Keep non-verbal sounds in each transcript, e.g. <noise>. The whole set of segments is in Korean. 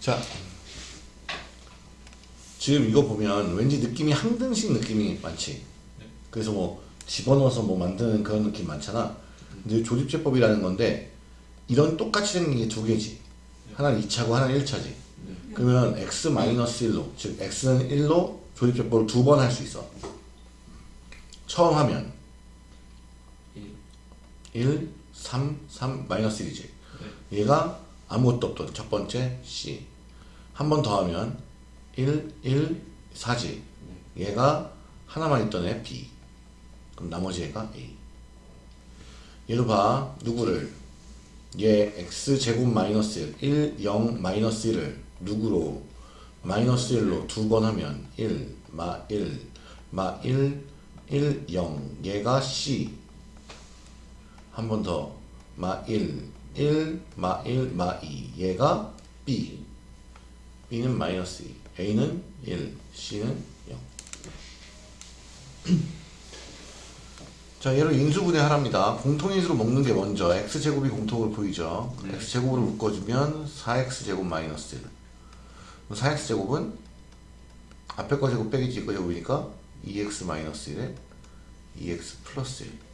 자, 지금 이거 보면 왠지 느낌이 항등식 느낌이 많지. 그래서 뭐 집어넣어서 뭐 만드는 그런 느낌 많잖아. 근데 조집제법이라는 건데 이런 똑같이 생긴 게 두 개지. 하나는 2차고 하나는 1차지. 그러면 x-1로 즉 x는 1로 조집제법을 두 번 할 수 있어. 처음 하면 1, 3, 3, 마이너스 1이지. 얘가 아무것도 없던 첫 번째 C. 한 번 더 하면 1, 1, 4지. 얘가 하나만 있던 애 B. 그럼 나머지 애가 A. 얘도 봐. 누구를? 얘 x제곱 마이너스 1, 1, 0, 마이너스 1을 누구로? 마이너스 1로 두 번 하면 1, 마 1, 마 1, 1, 0. 얘가 C. 한 번 더. 마 1, 1, 마 1, 마 2. 얘가 B. B는 마이너스 2. A는 1, C는 0. <clears throat> 자, 얘를 인수분해 하랍니다. 공통인수로 먹는 게 먼저 x제곱이 공통으로 보이죠. x제곱으로 묶어주면 4x제곱 마이너스 1. 4x제곱은 앞에 거 제곱 빼기 뒤에 거 제곱이니까 2x 마이너스 1에 2x 플러스 1.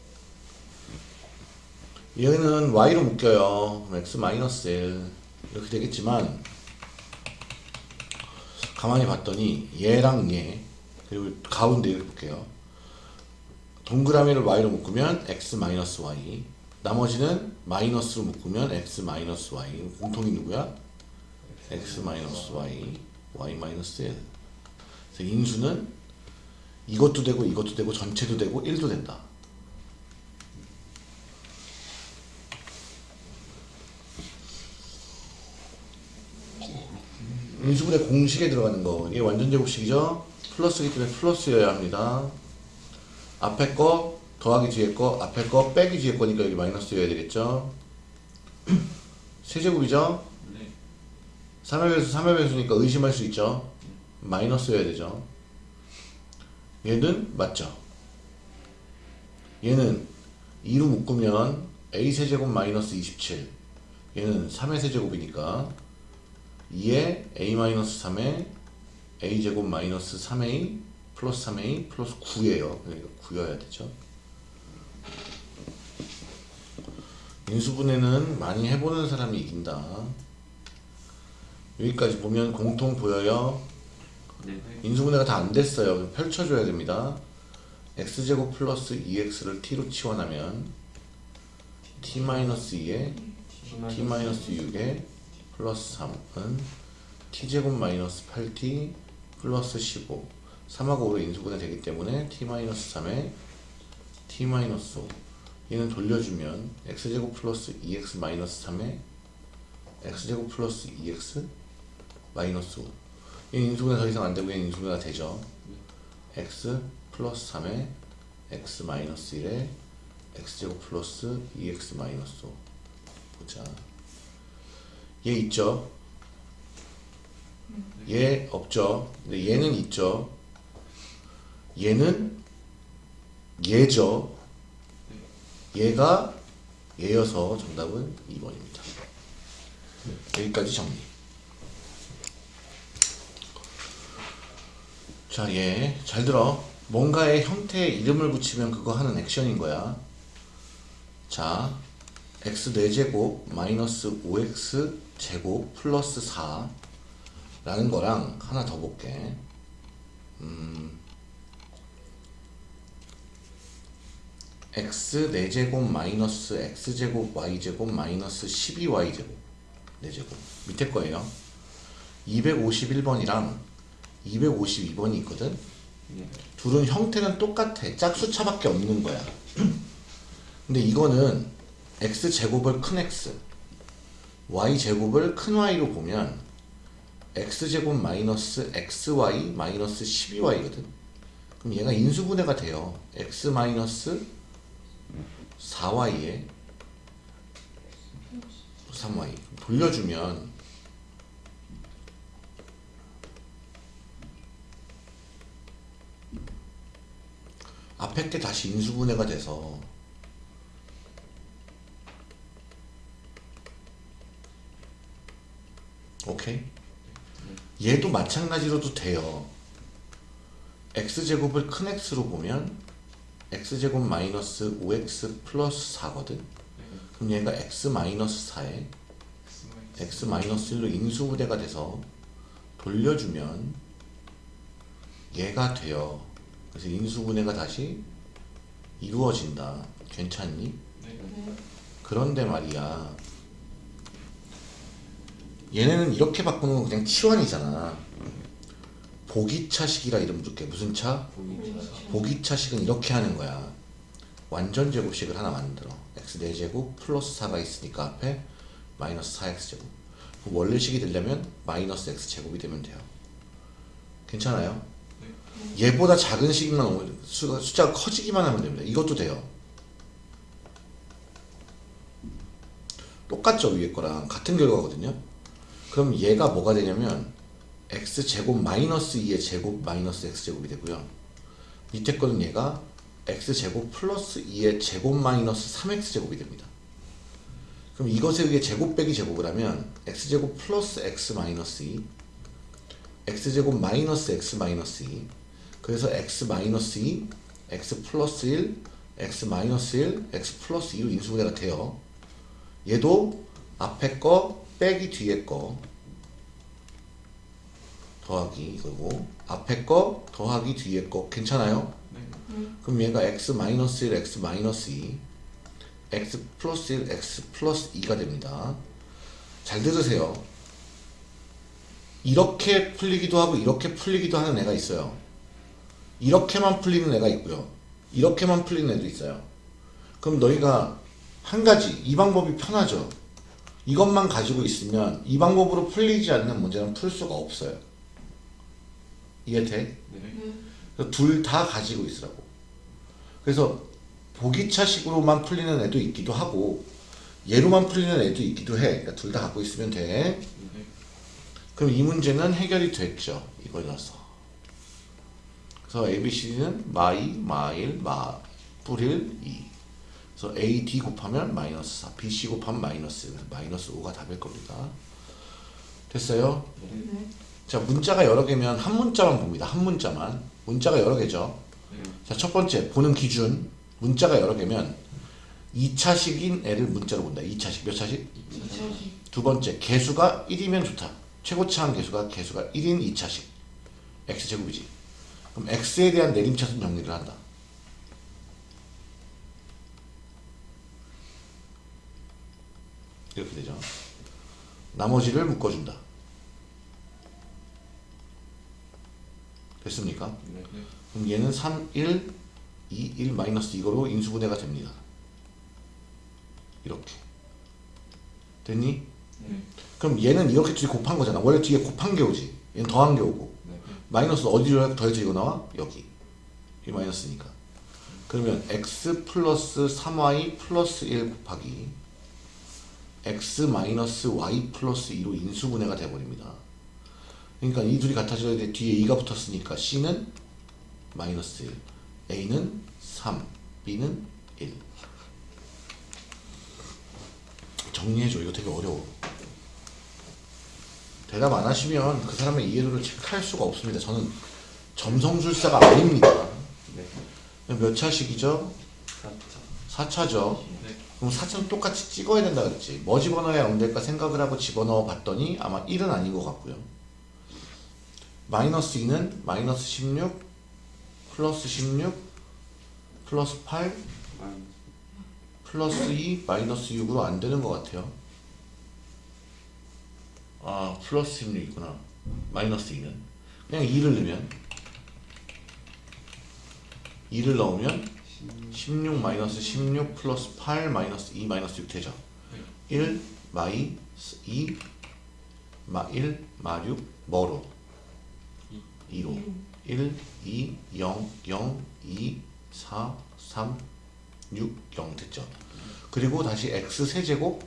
얘는 y로 묶여요. 그럼 x 마이너스 1 이렇게 되겠지만 가만히 봤더니 얘랑 얘 그리고 가운데 이렇게 볼게요. 동그라미를 y로 묶으면 x 마이너스 y 나머지는 마이너스로 묶으면 x 마이너스 y 공통이 누구야? x 마이너스 y y 마이너스 1 그래서 인수는 이것도 되고 이것도 되고 전체도 되고 1도 된다 인수분의 공식에 들어가는 거. 이게 완전 제곱식이죠? 플러스기 때문에 플러스여야 합니다. 앞에 거 더하기 뒤에 거 앞에 거 빼기 뒤에 거니까 여기 마이너스여야 되겠죠? <clears throat> 세제곱이죠? 네. 3의 배수 3의 배수니까 의심할 수 있죠? 마이너스여야 되죠? 얘는 맞죠? 얘는 2로 묶으면 a 세제곱 마이너스 27 얘는 3의 세제곱이니까 2에 a 마이너스 3에 a 제곱 마이너스 3a 플러스 3a 플러스 9예요 그러니까 9여야 되죠 인수분해는 많이 해보는 사람이 이긴다 여기까지 보면 공통 보여요 네. 인수분해가 다 안 됐어요. 펼쳐줘야 됩니다. x제곱 플러스 2x를 t로 치환하면 t-2에 t-6에 플러스 3은 t제곱 마이너스 8t 플러스 15 3하고 5로 인수분해 되기 때문에 t-3에 t-5 얘는 돌려주면 x제곱 플러스 2x 마이너스 3에 x제곱 플러스 2x 마이너스 5 얘는 인수분해 더 이상 안되고 얘는 인수분해가 되죠. x 플러스 3에 x 마이너스 1에 x제곱 플러스 2x 마이너스 5 보자 얘 있죠? 얘 없죠? 근데 얘는 있죠? 얘는 얘죠? 얘가 얘여서 정답은 2번입니다. 여기까지 정리. 자, 얘, 잘 들어. 뭔가의 형태에 이름을 붙이면 그거 하는 액션인 거야. 자, x 4제곱 마이너스 5x 제곱 플러스 4 라는 거랑 하나 더 볼게. 음, x 4제곱 마이너스 x제곱 y제곱 마이너스 12y제곱 4제곱 밑에 거예요. 251번이랑 252번이 있거든. 네. 둘은 형태는 똑같아. 짝수차밖에 없는 거야. <clears throat> 근데 이거는 x 제곱을 큰 x, y 제곱을 큰 y로 보면 x 제곱 마이너스 xy 마이너스 12y거든. 그럼 얘가 인수분해가 돼요. x 마이너스 4y에 3y 돌려주면 앞에 게 다시 인수분해가 돼서 오케이 얘도 마찬가지로도 돼요. x제곱을 큰 x로 보면 x제곱 마이너스 5x 플러스 4거든. 그럼 얘가 x 마이너스 4에 x 마이너스 1로 인수분해가 돼서 돌려주면 얘가 돼요. 그래서 인수분해가 다시 이루어진다. 괜찮니? 네. 그런데 말이야. 얘네는 이렇게 바꾸는 건 그냥 치환이잖아. 보기차식이라 이름 줄게. 무슨 차? 보기차식은 이렇게 하는 거야. 완전 제곱식을 하나 만들어. x 4제곱 플러스 4가 있으니까 앞에 마이너스 4x제곱. 그럼 원래식이 되려면 마이너스 x제곱이 되면 돼요. 괜찮아요? 얘보다 작은 식만 수가, 숫자가 커지기만 하면 됩니다. 이것도 돼요. 똑같죠 위에 거랑 같은 결과거든요. 그럼 얘가 뭐가 되냐면 x 제곱 마이너스 2의 제곱 마이너스 x 제곱이 되고요. 밑에 거는 얘가 x 제곱 플러스 2의 제곱 마이너스 3x 제곱이 됩니다. 그럼 이것에 의해 제곱 빼기 제곱을 하면 x 제곱 플러스 x 마이너스 2 x 제곱 마이너스 x 마이너스 2 그래서 x 마이너스 2 x 플러스 1 x 마이너스 1 x 플러스 2로 인수분해가 돼요. 얘도 앞에 거 빼기 뒤에 거 더하기 이거고 앞에 거 더하기 뒤에 거 괜찮아요? 그럼 얘가 x 마이너스 1 x 마이너스 2 x 플러스 1 x 플러스 2가 됩니다. 잘 들으세요. 이렇게 풀리기도 하고 이렇게 풀리기도 하는 애가 있어요. 이렇게만 풀리는 애가 있고요. 이렇게만 풀리는 애도 있어요. 그럼 너희가 한 가지 이 방법이 편하죠. 이것만 가지고 있으면 이 방법으로 풀리지 않는 문제는 풀 수가 없어요. 이해돼? 네. 둘 다 가지고 있으라고. 그래서 보기차식으로만 풀리는 애도 있기도 하고 얘로만 풀리는 애도 있기도 해. 그러니까 둘 다 갖고 있으면 돼. 네. 그럼 이 문제는 해결이 됐죠. 이걸 넣어서. 그래서 ABCD는 마이, 마일, 마, 뿌릴, 이. 그래서 A, D 곱하면 마이너스 4, B, C 곱하면 마이너스 1. 그래서 마이너스 5가 답일 겁니다. 됐어요? 네. 자, 문자가 여러 개면 한 문자만 봅니다. 한 문자만. 문자가 여러 개죠. 네. 자, 첫 번째, 보는 기준. 문자가 여러 개면 2차식인 애를 문자로 본다. 2차식. 몇 차식? 두 번째, 개수가 1이면 좋다. 최고차항 개수가 개수가 1인 2차식. x제곱이지. 그럼 x에 대한 내림차순 정리를 한다. 이렇게 되죠. 나머지를 묶어준다. 됐습니까? 네. 네. 그럼 얘는 3, 1, 2, 1 마이너스 이거로 인수분해가 됩니다. 이렇게. 됐니? 네. 그럼 얘는 이렇게 뒤에 곱한 거잖아. 원래 뒤에 곱한 게 오지. 얘는 더한 게 오고. 네. 마이너스 어디로 더해서 이거 나와? 여기. 이 마이너스니까. 그러면 x 플러스 3y 플러스 1 곱하기 x 마이너스 y 플러스 2로 인수분해가 돼버립니다. 그러니까 이 둘이 같아져야 돼. 뒤에 2가 붙었으니까 c는 마이너스 1, a는 3, b는 1. 정리해줘. 이거 되게 어려워. 대답 안 하시면 그 사람의 이해도를 체크할 수가 없습니다. 저는 점성술사가 아닙니다. 네. 몇 차식이죠? 4차. 4차죠. 네. 그럼 4차는 똑같이 찍어야 된다 그랬지. 뭐 집어넣어야 0 될까 생각을 하고 집어넣어 봤더니 아마 1은 아닌 것 같고요. 마이너스 2는 마이너스 16 플러스 16 플러스 8 플러스 2 마이너스 6으로 안 되는 것 같아요. 아 플러스 16이구나. 마이너스 2는 그냥 2를 넣으면 2를 넣으면 16 마이너스 16 플러스 8 마이너스 2 마이너스 6 되죠. 1 마이 2 마 1 마 6 뭐로 2로 1 2 0 0 2 4 3 6 0 됐죠. 그리고 다시 x 세제곱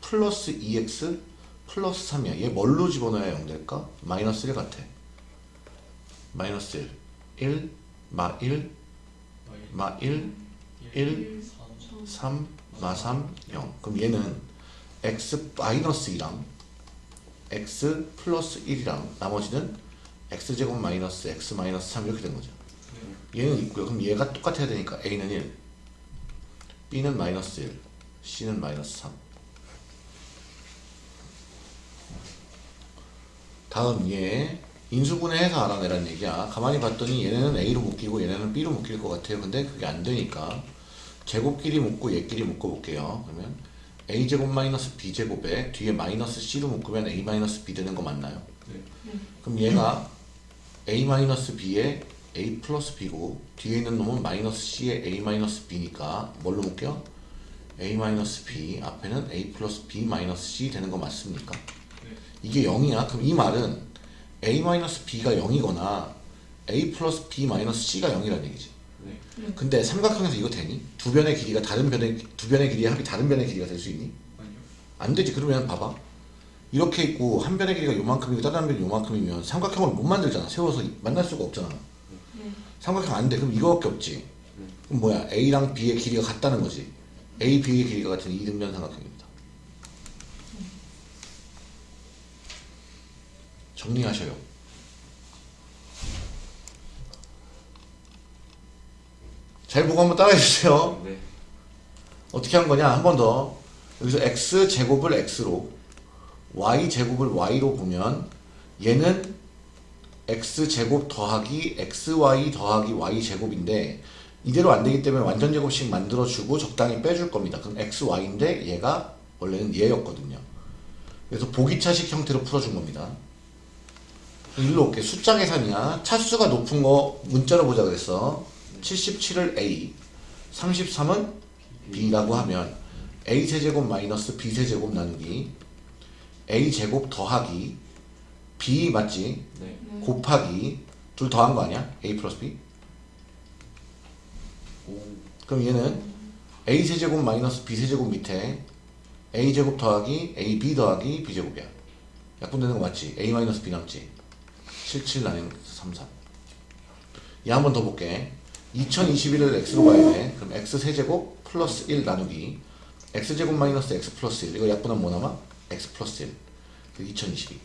플러스 2x 플러스 3이야. 얘 뭘로 집어넣어야 0 될까? 마이너스 1 같아. 마이너스 1 1 마 1 마 1 1 3 마 3 0 그럼 얘는 x 마이너스 2랑 x 플러스 1이랑 나머지는 x제곱 마이너스 x 마이너스 3 이렇게 된 거죠. 얘는 있고요. 그럼 얘가 똑같아야 되니까 a는 1, b는 마이너스 1, c는 마이너스 3. 다음 얘 인수분해해서 알아내란 얘기야. 가만히 봤더니 얘네는 a로 묶이고 얘네는 b로 묶일 것 같아요. 근데 그게 안 되니까 제곱끼리 묶고 얘끼리 묶어 볼게요. 그러면 a제곱 마이너스 b제곱에 뒤에 마이너스 c로 묶으면 a 마이너스 b 되는 거 맞나요? 네. 그럼 얘가 a 마이너스 b에 a 플러스 b고 뒤에 있는 놈은 마이너스 c에 a 마이너스 b니까 뭘로 묶여? a 마이너스 b 앞에는 a 플러스 b 마이너스 c 되는 거 맞습니까? 이게 0이야. 그럼 이 말은 a 마이너스 b가 0이거나 a 플러스 b 마이너스 c가 0이라는 얘기지. 네. 근데 삼각형에서 이거 되니? 두 변의 길이가 다른 변의 두 변의 길이의 합이 다른 변의 길이가 될 수 있니? 아니요. 안 되지. 그러면 봐봐. 이렇게 있고 한 변의 길이가 요만큼이고 다른 한 변이 요만큼이면 삼각형을 못 만들잖아. 세워서 만날 수가 없잖아. 삼각형 안 돼. 그럼 이거밖에 없지. 그럼 뭐야? A랑 B의 길이가 같다는 거지. A, B의 길이가 같은 이등변 삼각형입니다. 정리하셔요. 잘 보고 한번 따라해 주세요. 네. 어떻게 한 거냐? 한 번 더. 여기서 x 제곱을 x로 y 제곱을 y로 보면 얘는 x 제곱 더하기 xy 더하기 y 제곱인데 이대로 안 되기 때문에 완전 제곱식 만들어 주고 적당히 빼줄 겁니다. 그럼 xy인데 얘가 원래는 얘였거든요. 그래서 보기차식 형태로 풀어준 겁니다. 일로 올게. 숫자 계산이야. 차수가 높은 거 문자로 보자 그랬어. 77을 a, 33은 b라고 하면 a 세제곱 마이너스 b 세제곱 나누기 a 제곱 더하기 b 맞지? 네. 곱하기 둘 더한 거 아니야? a 플러스 b? 오. 그럼 얘는 a 세제곱 마이너스 b 세제곱 밑에 a 제곱 더하기 a b 더하기 b 제곱이야. 약분되는 거 맞지? a 마이너스 b 남지? 77 나누면 33. 얘한 번 더 볼게. 2021을 x로 가야 돼. 그럼 x 세제곱 플러스 1 나누기 x 제곱 마이너스 x 플러스 1 이거 약분하면 뭐 남아? x 플러스 1. 그 2022.